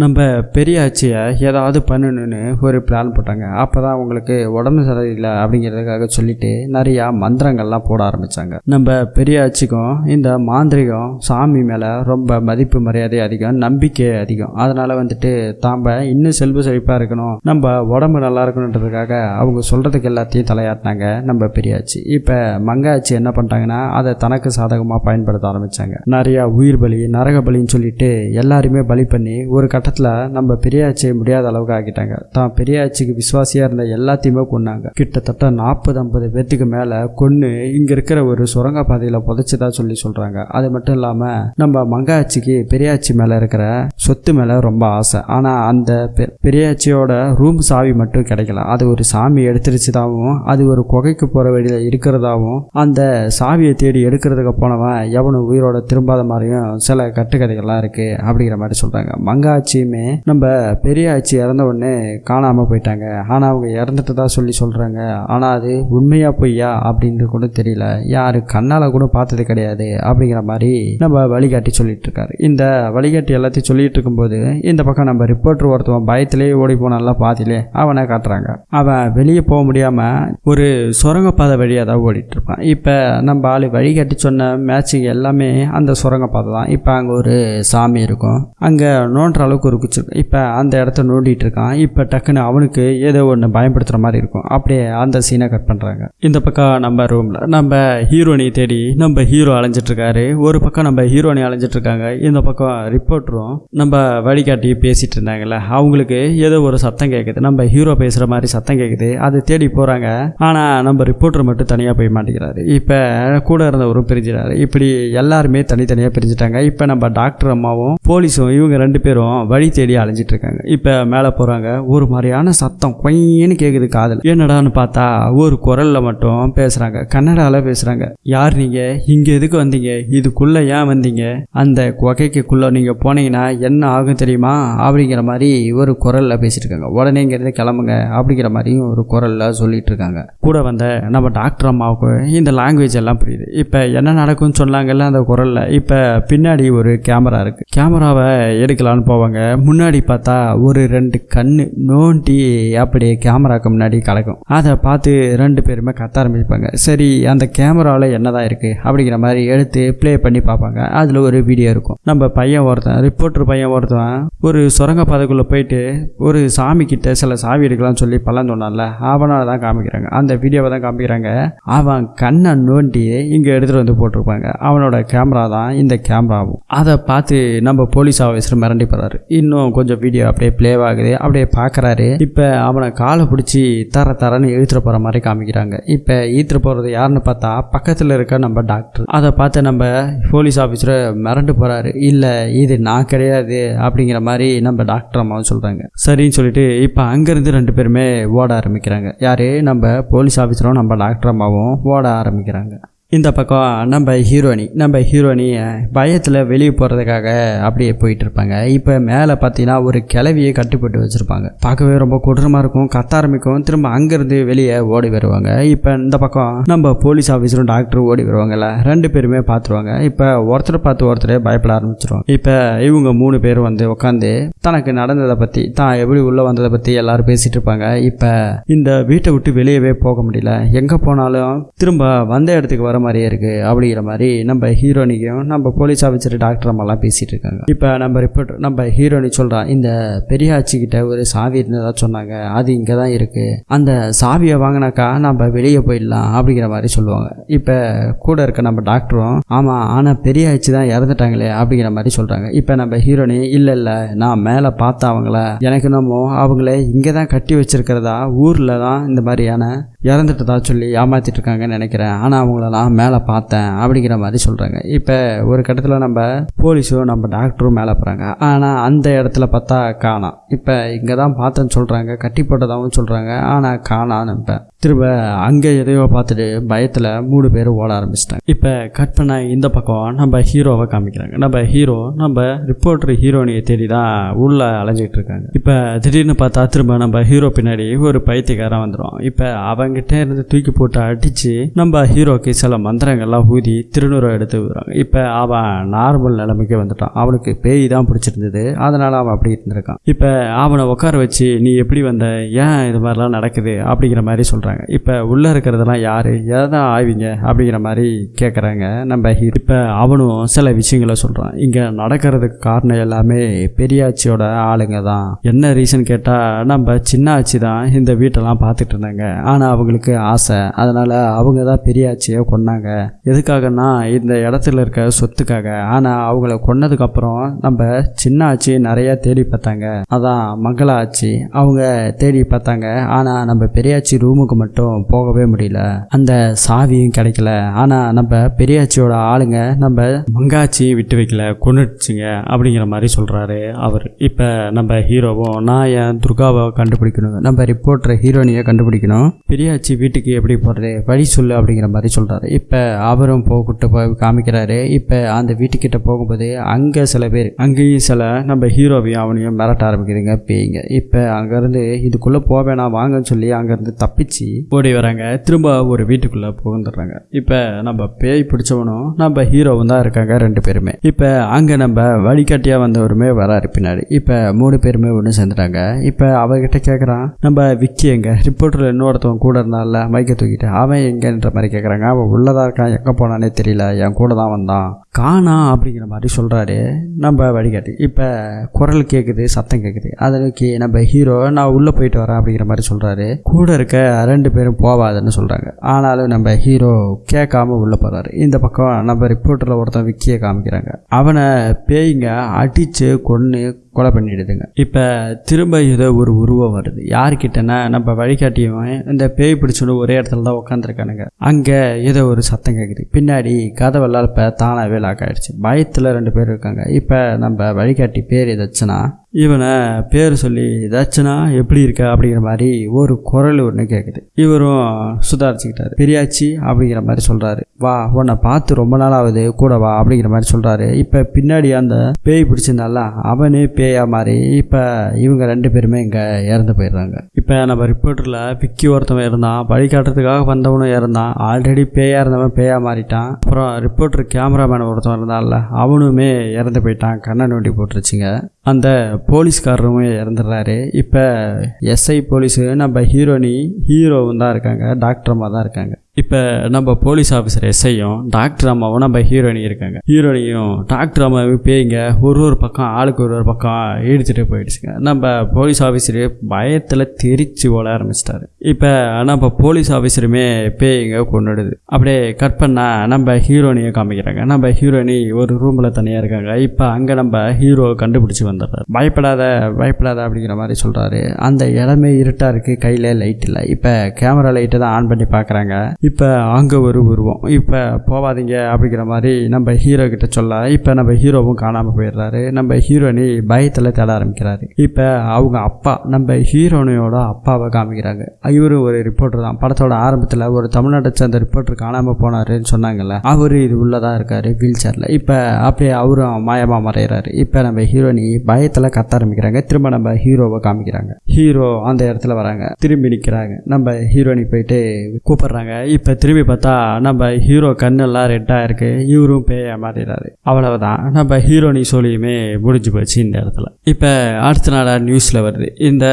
நம்ம பெரியாச்சியை ஏதாவது பண்ணணும்னு ஒரு பிளான் போட்டாங்க. அப்போ தான் அவங்களுக்கு உடம்பு சரியில்லை அப்படிங்கிறதுக்காக சொல்லிட்டு நிறையா மந்திரங்கள்லாம் போட ஆரம்பித்தாங்க நம்ம பெரியாச்சிக்கும் இந்த மாந்திரிகம் சாமி மேலே ரொம்ப மதிப்பு மரியாதை அதிகம் நம்பிக்கை அதிகம். அதனால் வந்துட்டு தாம்ப இன்னும் செல்வ செழிப்பாக இருக்கணும். நம்ம உடம்பு நல்லா இருக்கணுன்றதுக்காக அவங்க சொல்கிறதுக்கு எல்லாத்தையும் தலையாட்டினாங்க நம்ம பெரியாச்சி இப்போ மங்காச்சி என்ன பண்ணிட்டாங்கன்னா அதை தனக்கு சாதகமாக பயன்படுத்த ஆரம்பித்தாங்க நிறையா உயிர் பலி நரக பலின்னு சொல்லிட்டு எல்லாருமே பலி பண்ணி ஒரு கட்டத்தில் நம்ம பெரியாச்சியை முடியாத அளவுக்கு ஆக்கிட்டாங்க. தான் பெரியாச்சிக்கு விசுவாசியாக இருந்த எல்லாத்தையுமே கொன்னாங்க. கிட்டத்தட்ட நாற்பது ஐம்பது பேர்த்துக்கு மேலே கொன்று இங்கே இருக்கிற ஒரு சுரங்க பாதையில் புதைச்சதா சொல்லி சொல்கிறாங்க அது மட்டும் இல்லாமல் நம்ம மங்காச்சிக்கு பெரியாச்சி மேலே இருக்கிற சொத்து மேலே ரொம்ப ஆசை. ஆனால் அந்த பெ- பெரியாச்சியோட ரூம் சாவி மட்டும் கிடைக்கல. அது ஒரு சாமி எடுத்துருச்சுதாவும் அது ஒரு குகைக்கு போகிற வழியில் இருக்கிறதாவும் அந்த சாவியை தேடி எடுக்கிறதுக்கு போனவன் எவனும் உயிரோட திரும்பாத மாதிரியும் சில கட்டுக்கதைகள்லாம் இருக்குது அப்படிங்கிற மாதிரி சொல்கிறாங்க மங்காச்சியுமே நம்ம பெரியாச்சி இறந்த உடனே காணாமல் போயிட்டாங்க. ஆனால் அவங்க இறந்துட்டு தான் சொல்லி சொல்கிறாங்க ஆனால் அது உண்மையா பொய்யா அப்படின்னு கூட தெரியல. யார் கண்ணால் கூட பார்த்தது கிடையாது அப்படிங்கிற மாதிரி நம்ம வழிகாட்டி சொல்லிட்டு இருக்காரு. இந்த வழிகாட்டி எல்லாத்தையும் சொல்லிட்டு இருக்கும்போது இந்த பக்கம் நம்ம ரிப்போர்ட்டர் ஒருத்தவன் பயத்திலேயே ஓடி போனால பாதியிலே அவனை காட்டுறாங்க. அவன் வெளியே போக முடியாமல் ஒரு சுரங்கப்பாதை வழியாக தான் ஓடிட்டு இருப்பான். இப்போ நம்ம ஆள் வழிகாட்டி சொன்ன மேட்சிங் எல்லாமே அந்த சுரங்கப்பாதை தான். இப்போ அங்கே ஒரு சாமி இருக்கும். அங்கே நோன்ற அளவுக்கு ஒரு குச்சி வச்சுருக்கோம் இப்போ அந்த இடத்த நோண்டிகிட்டு இருக்கான். இப்போ டக்குன்னு அவனுக்கு ஏதோ ஒன்று பயன்படுத்துகிற மாதிரி இருக்கும். அப்படியே அந்த சீனை கட் பண்ணுறாங்க இந்த பக்கம் நம்ம ரூமில் நம்ம ஹீரோனை தேடி நம்ம ஹீரோ அலைஞ்சிட்ருக்காரு ஒரு பக்கம் நம்ம ஹீரோனி அலைஞ்சிட்ருக்காங்க இந்த பக்கம் ரிப்போர்ட்டரும் நம்ம வழிகாட்டி பேசிகிட்டு இருந்தாங்கல்ல. அவங்களுக்கு ஏதோ ஒரு சத்தம் கேட்குது நம்ம ஹீரோ பேசுகிற மாதிரி சத்தம் கேட்குது அதை தேடி போகிறாங்க ஆனால் நம்ம ரிப்போர்ட்டர் மட்டும் தனியாக போய் மாட்டேங்கிறாரு இப்போ கூட இருந்தவரும் பிரிஞ்சிடாரு இப்படி எல்லாருமே தனித்தனியாக பிரிஞ்சுட்டாங்க. இப்போ நம்ம டாக்டர் அம்மாவும் போலீஸும் இவங்க ரெண்டு பேரும் வழி தேடி அலைஞ்சிட்டு இருக்காங்க. இப்போ மேலே போகிறாங்க ஒரு மாதிரியான சத்தம் கொயின்னு கேட்குது காதில். என்னடான்னு பார்த்தா ஒரு குரலில் மட்டும் பேசுகிறாங்க கன்னடாவில் பேசுகிறாங்க யார் நீங்கள் இங்கே எதுக்கு வந்தீங்க? இதுக்குள்ளே ஏன் வந்தீங்க? அந்த குகைக்குள்ளே நீங்கள் போனீங்கன்னா என்ன ஆகும் தெரியுமா? அப்படிங்கிற மாதிரி ஒரு குரலில் பேசிட்டு இருக்காங்க. உடனே இங்கேருந்து கிளம்புங்க அப்படிங்கிற மாதிரியும் ஒரு குரலில் சொல்லிட்டு இருக்காங்க. கூட வந்த நம்ம டாக்டர் அம்மாவுக்கு இந்த லாங்குவேஜ் எல்லாம் புரியுது. இப்போ என்ன நடக்கும்னு சொன்னாங்கல்ல அந்த குரலில். இப்போ பின்னாடி ஒரு கேமரா இருக்குது கேமராவை எடுக்கலான்னு போவாங்க. முன்னாடி முன்னாடி பார்த்தா ஒரு ரெண்டு கண்ணு நோண்டி அப்படியே கேமராக்கு முன்னாடி கலக்கும். அதை பார்த்து ரெண்டு பேருமே கத்த ஆரம்பிப்பாங்க. சரி அந்த கேமராவில் என்னதான் இருக்குது அப்படிங்கிற மாதிரி எடுத்து ப்ளே பண்ணி பார்ப்பாங்க. அதில் ஒரு வீடியோ இருக்கும். நம்ம பையன் ஒருத்தன் ரிப்போர்ட்டர் பையன் ஒருத்தன் ஒரு சுரங்க பாதைக்குள்ளே போயிட்டு ஒரு சாமி கிட்ட சில சாவி எடுக்கலாம்னு சொல்லி பழம் சொன்னான்ல அவனால் தான் காமிக்கிறாங்க. அந்த வீடியோவை தான் காமிக்கிறாங்க. அவன் கண்ணை நோண்டி இங்கே எடுத்துகிட்டு வந்து போட்டிருப்பாங்க. அவனோட கேமரா தான் இந்த கேமராவும். அதை பார்த்து நம்ம போலீஸ் ஆஃபீஸர் மிரண்டி போகிறாரு இன்னும் கொஞ்சம் வீடியோ அப்படியே ப்ளே ஆகுது. அப்படியே பார்க்குறாரு இப்போ அவனை காலை பிடிச்சி தர தரன்னு இழுத்துட்டு போகிற மாதிரி காமிக்கிறாங்க. இப்போ ஈத்துட்டு போகிறது யாருன்னு பார்த்தா பக்கத்தில் இருக்க நம்ம டாக்டர் அதை பார்த்து நம்ம போலீஸ் ஆஃபீஸரை மிரண்டு போகிறாரு இல்லை இது நான் கிடையாது அப்படிங்கிற மாதிரி நம்ம டாக்டர் அம்மாவும் சொல்கிறாங்க சரின்னு சொல்லிட்டு இப்போ அங்கேருந்து ரெண்டு பேருமே ஓட ஆரம்பிக்கிறாங்க. யார்? நம்ம போலீஸ் ஆஃபீஸரும் நம்ம டாக்டர் அம்மாவும் ஓட ஆரம்பிக்கிறாங்க. இந்த பக்கம் நம்ம ஹீரோனி நம்ம ஹீரோனி பயத்தில் வெளியே போகிறதுக்காக அப்படியே போயிட்டு இருப்பாங்க. இப்போ மேலே பார்த்தீங்கன்னா ஒரு கிளவியை கட்டுப்பட்டு வச்சுருப்பாங்க. பார்க்கவே ரொம்ப கொடூரமாக இருக்கும். கத்த ஆரம்பிக்கும். திரும்ப அங்கேருந்து வெளியே ஓடி வருவாங்க. இப்போ இந்த பக்கம் நம்ம போலீஸ் ஆஃபீஸரும் டாக்டரும் ஓடி வருவாங்கல்ல. ரெண்டு பேருமே பார்த்துருவாங்க இப்போ ஒருத்தர் பார்த்து ஒருத்தரே பயப்பட ஆரம்பிச்சிருவாங்க. இப்போ இவங்க மூணு பேர் வந்து உட்காந்து தனக்கு நடந்ததை பற்றி தான் எப்படி உள்ளே வந்ததை பற்றி எல்லாரும் பேசிகிட்டு இருப்பாங்க. இப்போ இந்த வீட்டை விட்டு வெளியவே போக முடியல. எங்கே போனாலும் திரும்ப வந்த இடத்துக்கு வர மாதிரியே இருக்குது அப்படிங்கிற மாதிரி நம்ம ஹீரோனிக்கும் நம்ம போலீஸ் ஆஃபீஸர் டாக்டர் அம்மாலாம் பேசிகிட்டு இருக்காங்க. இப்போ நம்ம ரிப்போர்ட் நம்ம ஹீரோனி சொல்கிறான் இந்த பெரியாச்சிக்கிட்ட ஒரு சாவி இருந்ததாக சொன்னாங்க அது இங்கே தான் இருக்குது அந்த சாவியை வாங்கினாக்கா நம்ம வெளியே போயிடலாம் அப்படிங்கிற மாதிரி சொல்லுவாங்க. இப்போ கூட இருக்க நம்ம டாக்டரும் ஆமாம் ஆனால் பெரியாச்சி தான் இறந்துட்டாங்களே அப்படிங்கிற மாதிரி சொல்கிறாங்க இப்போ நம்ம ஹீரோனி இல்லை இல்லை நான் மேலே பார்த்த அவங்கள எனக்கு நம்ம அவங்கள இங்கே தான் கட்டி வச்சிருக்கிறதா ஊரில் தான் இந்த மாதிரியான இறந்துட்டதா சொல்லி ஏமாற்றிட்டு இருக்காங்கன்னு நினைக்கிறேன். ஆனால் அவங்கள நான் மேலே பார்த்தேன் அப்படிங்கிற மாதிரி சொல்கிறாங்க இப்போ ஒரு கட்டத்தில் நம்ம போலீஸும் நம்ம டாக்டரும் மேலே போகிறாங்க ஆனால் அந்த இடத்துல பார்த்தா காணாம் இப்போ இங்கே தான் பார்த்தேன்னு சொல்கிறாங்க கட்டி போட்டதாகவும் சொல்கிறாங்க ஆனால் காணான்னு இப்போ திரும்ப அங்கே எதையோ பார்த்துட்டு பயத்தில் மூணு பேர் ஓட ஆரம்பிச்சிட்டாங்க. இப்போ கட் பண்ண இந்த பக்கம் நம்ம ஹீரோவை காமிக்கிறாங்க. நம்ம ஹீரோ நம்ம ரிப்போர்ட்டர் ஹீரோனியை தேடி தான் உள்ள அலைஞ்சிட்டு இருக்காங்க. இப்போ திடீர்னு பார்த்தா திரும்ப நம்ம ஹீரோ பின்னாடி ஒரு பைத்தியக்காரன் வந்துடும் இப்போ அவங்ககிட்ட இருந்து தூக்கி போட்டு அடித்து நம்ம ஹீரோக்கு சில மந்திரங்கள்லாம் ஊதி திருநூறை எடுத்து விடுறாங்க. இப்போ அவன் நார்மல் நிலைமைக்கு வந்துட்டான். அவனுக்கு பேய் தான் பிடிச்சிருந்தது. அதனால் அவன் அப்படி இருந்திருக்கான். இப்போ அவனை உட்கார வச்சு நீ எப்படி வந்த? ஏன் இது மாதிரிலாம் நடக்குது? அப்படிங்கிற மாதிரி சொல்கிறான் பண்ணுறாங்க இப்போ உள்ளே இருக்கிறதெல்லாம் யார்? எதை தான் ஆய்விங்க? அப்படிங்கிற மாதிரி கேட்குறாங்க நம்ம இப்போ அவனும் சில விஷயங்களை சொல்கிறான் இங்கே நடக்கிறதுக்கு காரணம் எல்லாமே பெரியாச்சியோட ஆளுங்க தான். என்ன ரீசன் கேட்டால் நம்ம சின்ன ஆச்சி தான் இந்த வீட்டெல்லாம் பார்த்துட்டு இருந்தாங்க. ஆனால் அவங்களுக்கு ஆசை. அதனால் அவங்க தான் பெரியாச்சியை கொன்னாங்க. எதுக்காகன்னா இந்த இடத்துல இருக்க சொத்துக்காக. ஆனால் அவங்கள கொன்னதுக்கப்புறம் நம்ம சின்ன ஆச்சி நிறையா தேடி பார்த்தாங்க. அதான் மங்கள ஆச்சி அவங்க தேடி பார்த்தாங்க. ஆனால் நம்ம பெரியாச்சி ரூமுக்கு மட்டும் போகவே முடியல. அந்த சாவியும் கிடைக்கல. ஆனால் நம்ம பெரியாச்சியோட ஆளுங்க நம்ம மங்காச்சி விட்டு வைக்கல கொண்டுச்சுங்க அப்படிங்கிற மாதிரி சொல்கிறாரு அவர். இப்போ நம்ம ஹீரோவும் நான் என் துர்காவை கண்டுபிடிக்கணும்? நம்ம ரிப்போர்ட்டர் ஹீரோனியை கண்டுபிடிக்கணும். பெரியாச்சி வீட்டுக்கு எப்படி போகிறது வழி சொல்லு அப்படிங்கிற மாதிரி சொல்கிறாரு இப்போ அவரும் போகிட்டு போய் காமிக்கிறாரு. இப்போ அந்த வீட்டுக்கிட்ட போகும்போது அங்கே சில பேர் அங்கேயும் சில நம்ம ஹீரோவையும் அவனையும் மிரட்ட ஆரம்பிக்குதுங்க. பேய்ங்க இப்போ அங்கேருந்து இதுக்குள்ளே போவேணாம் வாங்கன்னு சொல்லி அங்கேருந்து தப்பிச்சு ஓடி வராங்க திரும்ப ஒரு வீட்டுக்குள்ளே புகுந்துடுறாங்க. இப்போ நம்ம பேய் பிடிச்சவனும் நம்ம ஹீரோவும் தான் இருக்காங்க ரெண்டு பேருமே. இப்போ அங்கே நம்ம வழிகாட்டியாக வந்தவருமே வராரு பின்னாடி. இப்போ மூணு பேருமே ஒன்று சேர்ந்துட்டாங்க. இப்போ அவர்கிட்ட கேட்குறான் நம்ம விக்கி எங்க? ரிப்போர்ட்டரில் இன்னொருத்தவன் கூட இருந்தால மைக்கை தூக்கிட்டு. அவன் எங்கன்ற மாதிரி கேட்குறாங்க அவன் உள்ளதா இருக்கான் எங்கே போனானே தெரியல என் கூட தான் வந்தான். காணா அப்படிங்கிற மாதிரி சொல்கிறாரு நம்ம வழிகாட்டி. இப்போ குரல் கேட்குது சத்தம் கேட்குது அதற்கு நம்ம ஹீரோ நான் உள்ளே போயிட்டு வரேன் அப்படிங்கிற மாதிரி சொல்கிறாரு கூட இருக்க ரெண்டு பேரும் போவாதுன்னு சொல்கிறாங்க ஆனாலும் நம்ம ஹீரோ கேட்காம உள்ளே போகிறாரு இந்த பக்கம் நம்ம ரிப்போர்ட்டரில் ஒருத்தன் விக்கியை காமிக்கிறாங்க. அவனை பேய்ங்க அடித்து கொன்று கொலை பண்ணிடுதுங்க. இப்போ திரும்ப ஏதோ ஒரு உருவம் வருது. யார்கிட்டனா நம்ம வழிகாட்டியவன் இந்த பேய் பிடிச்சோன்னு ஒரே இடத்துல தான் உட்காந்துருக்கானுங்க அங்கே ஏதோ ஒரு சத்தம் கேட்குது பின்னாடி கதவெல்லாம் இப்போ தானாகவே லாக் ஆயிடுச்சு. பயத்தில் ரெண்டு பேர் இருக்காங்க. இப்போ நம்ம வழிகாட்டி பேர் ஏதாச்சுன்னா இவனை பேர் சொல்லி தச்சனா எப்படி இருக்க? அப்படிங்கிற மாதிரி ஒரு குரல் ஒன்று கேட்குது இவரும் சுதாரிச்சுக்கிட்டாரு. பெரியாச்சி அப்படிங்கிற மாதிரி சொல்கிறாரு வா உன்னை பார்த்து ரொம்ப நாள் ஆகுது கூட வா அப்படிங்கிற மாதிரி சொல்கிறாரு இப்போ பின்னாடி அந்த பேய் பிடிச்சிருந்தால அவனே பேயா மாதிரி இப்போ இவங்க ரெண்டு பேருமே இங்கே இறந்து போயிடுறாங்க. இப்போ நம்ம ரிப்போர்ட்டரில் விக்கி ஒருத்தவன் இருந்தான் வழிகாட்டுறதுக்காக வந்தவனும் இறந்தான் ஆல்ரெடி பேயா இருந்தவன் பேயா மாறிட்டான். அப்புறம் ரிப்போர்ட்டர் கேமராமேன் ஒருத்தவன் இருந்தான்ல அவனுமே இறந்து போயிட்டான் கண்ணை நோண்டி போட்டுருச்சுங்க. அந்த போலீஸ்காரருமே இறந்துடுறாரு. இப்போ எஸ்ஐ போலீஸு நம்ம ஹீரோனி ஹீரோவும் தான் இருக்காங்க டாக்டர் தான் இருக்காங்க. இப்போ நம்ம போலீஸ் ஆஃபீஸர் எஸ்ஐயும் டாக்டர் அம்மாவும் நம்ம ஹீரோயினி இருக்காங்க. ஹீரோயினியும் டாக்டர் அம்மாவும் பேய்ங்க ஒரு ஒரு பக்கம் ஆளுக்கு ஒரு ஒரு பக்கம் இடிச்சுட்டு போயிடுச்சுங்க. நம்ம போலீஸ் ஆஃபீஸரு பயத்தில் தெரிச்சு ஓட ஆரம்பிச்சிட்டாரு. இப்போ நம்ம போலீஸ் ஆஃபீஸருமே பேய்ங்க கொண்டுடுது. அப்படியே கட் பண்ணால் நம்ம ஹீரோயினியை காமிக்கிறாங்க. நம்ம ஹீரோயினி ஒரு ரூமில் தனியாக இருக்காங்க. இப்போ அங்கே நம்ம ஹீரோ கண்டுபிடிச்சி வந்துடுறாரு. பயப்படாத பயப்படாத அப்படிங்கிற மாதிரி சொல்கிறாரு அந்த இடமே இருட்டாக இருக்குது கையில் லைட் இல்லை. இப்போ கேமரா லைட்டை தான் ஆன் பண்ணி பார்க்குறாங்க இப்போ அங்கே ஒரு உருவம். இப்போ போவாதீங்க அப்படிங்கிற மாதிரி நம்ம ஹீரோ கிட்ட சொல்ல இப்போ நம்ம ஹீரோவும் காணாமல் போயிடுறாரு. நம்ம ஹீரோனி பயத்தில் தேட ஆரம்பிக்கிறாரு. இப்போ அவங்க அப்பா நம்ம ஹீரோனியோட அப்பாவை காமிக்கிறாங்க. இவர் ஒரு ரிப்போர்ட்டர் தான். படத்தோட ஆரம்பத்தில் ஒரு தமிழ்நாட்டை சேர்ந்த ரிப்போர்ட்டர் காணாமல் போனாருன்னு சொன்னாங்கல்ல அவர் இது உள்ளதாக இருக்காரு வீல் சேரில் இப்போ அப்படியே அவரும் மாயமாக மறைகிறாரு இப்போ நம்ம ஹீரோனி பயத்தில் கத்த ஆரம்பிக்கிறாங்க. திரும்ப நம்ம ஹீரோவை காமிக்கிறாங்க. ஹீரோ அந்த இடத்துல வராங்க. திரும்பி நிற்கிறாங்க நம்ம ஹீரோனி போயிட்டு கூப்பிடுறாங்க. இப்போ திரும்பி பார்த்தா நம்ம ஹீரோ கண்ணெல்லாம் ரெட்டாக இருக்குது இவரும் பேய மாறிடுறாரு அவ்வளவுதான். நம்ம ஹீரோனி சொல்லியுமே முடிஞ்சு போச்சு இந்த இடத்துல. இப்போ அடுத்த நாளாக நியூஸில் வருது. இந்த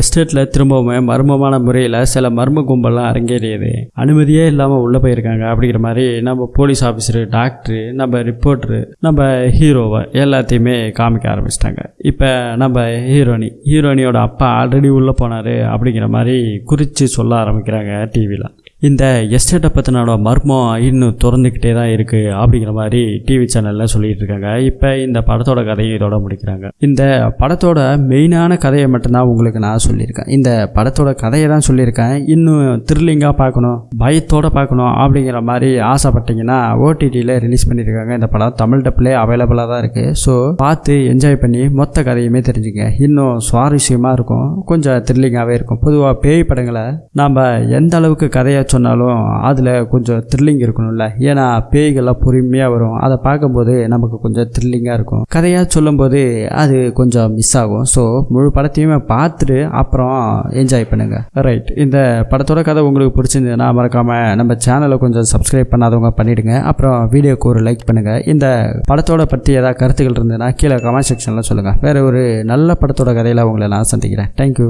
எஸ்டேட்டில் திரும்பவுமே மர்மமான முறையில் சில மர்ம கும்பல்லாம் அரங்கேறியது. அனுமதியே இல்லாமல் உள்ளே போயிருக்காங்க அப்படிங்கிற மாதிரி நம்ம போலீஸ் ஆஃபீஸரு டாக்டரு நம்ம ரிப்போர்ட்ரு நம்ம ஹீரோவை எல்லாத்தையுமே காமிக்க ஆரம்பிச்சிட்டாங்க. இப்போ நம்ம ஹீரோனி ஹீரோனியோட அப்பா ஆல்ரெடி உள்ளே போனார் அப்படிங்கிற மாதிரி குறித்து சொல்ல ஆரம்பிக்கிறாங்க டிவியில் இந்த எஸ்டேட்டை பற்றினோட மர்மம் இன்னும் திறந்துக்கிட்டே தான் இருக்குது அப்படிங்கிற மாதிரி டிவி சேனலில் சொல்லிட்டு இருக்காங்க. இப்போ இந்த படத்தோட கதையை இதோட முடிக்கிறாங்க. இந்த படத்தோட மெயினான கதையை மட்டும்தான் உங்களுக்கு நான் சொல்லியிருக்கேன். இந்த படத்தோட கதையை தான் சொல்லியிருக்கேன். இன்னும் த்ரில்லிங்காக பார்க்கணும் பயத்தோடு பார்க்கணும் அப்படிங்கிற மாதிரி ஆசைப்பட்டீங்கன்னா ஓடிடியில் ரிலீஸ் பண்ணியிருக்காங்க. இந்த படம் தமிழ் டப்லே அவைலபிளாக தான் இருக்குது ஸோ பார்த்து என்ஜாய் பண்ணி மொத்த கதையுமே தெரிஞ்சுங்க இன்னும் சுவாரஸ்யமாக இருக்கும். கொஞ்சம் த்ரில்லிங்காகவே இருக்கும். பொதுவாக பேய் படங்களை நாம் எந்த அளவுக்கு கதையை சொன்னாலும் அதில் கொஞ்சம் த்ரில்லிங் இருக்கணும்ல. ஏன்னா பேய்கள்லாம் பொறுமையாக வரும். அதை பார்க்கும்போது நமக்கு கொஞ்சம் த்ரில்லிங்காக இருக்கும். கதையாக சொல்லும்போது அது கொஞ்சம் மிஸ் ஆகும். ஸோ முழு படத்தையுமே பார்த்துட்டு அப்புறம் என்ஜாய் பண்ணுங்கள் ரைட் இந்த படத்தோட கதை உங்களுக்கு பிடிச்சிருந்ததுன்னா மறக்காமல் நம்ம சேனலை கொஞ்சம் சப்ஸ்கிரைப் பண்ணாதவங்க பண்ணிவிடுங்க அப்புறம் வீடியோக்கு ஒரு லைக் பண்ணுங்கள் இந்த படத்தோட பற்றி ஏதாவது கருத்துக்கள் இருந்ததுன்னா கீழே கமெண்ட் செக்ஷனில் சொல்லுங்கள் வேறு ஒரு நல்ல படத்தோட கதையில் உங்களை நான் சந்திக்கிறேன். தேங்க்யூ